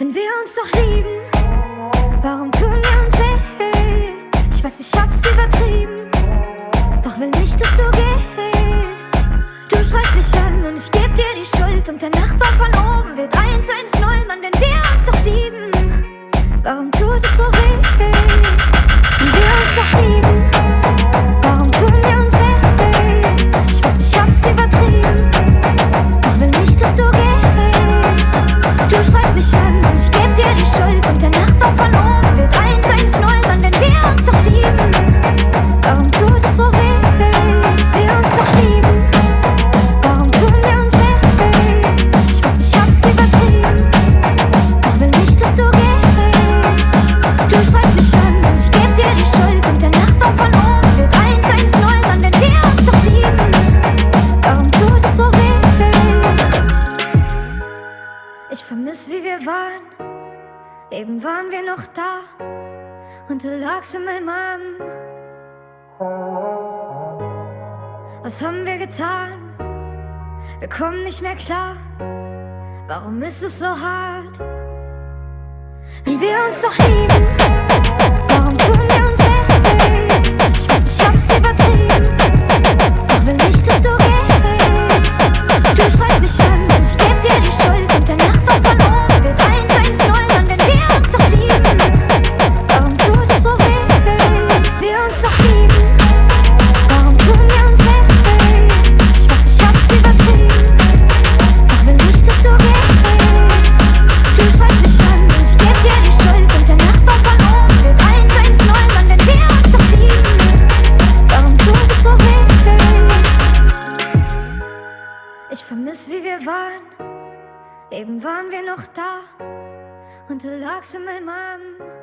Wenn wir uns doch lieben, warum tun wir uns weh? Ich weiß, ich hab's übertrieben, doch will nicht, dass du gehst. Du schreist mich an und ich geb dir die Schuld und der Nachbar von oben wird 110, Mann, wenn Ich vermiss, wie wir waren. Eben waren wir noch da. Und du lagst in meinem Arm. Was haben wir getan? Wir kommen nicht mehr klar. Warum ist es so hart? Wenn wir uns doch lieben, warum tun wir uns weh? Ich weiß, ich hab's übertrieben. Ich will nicht, dass du gehst. Du schreist mich an vermiss, wie wir waren. Eben waren wir noch da. Und du lagst in meinem Arm.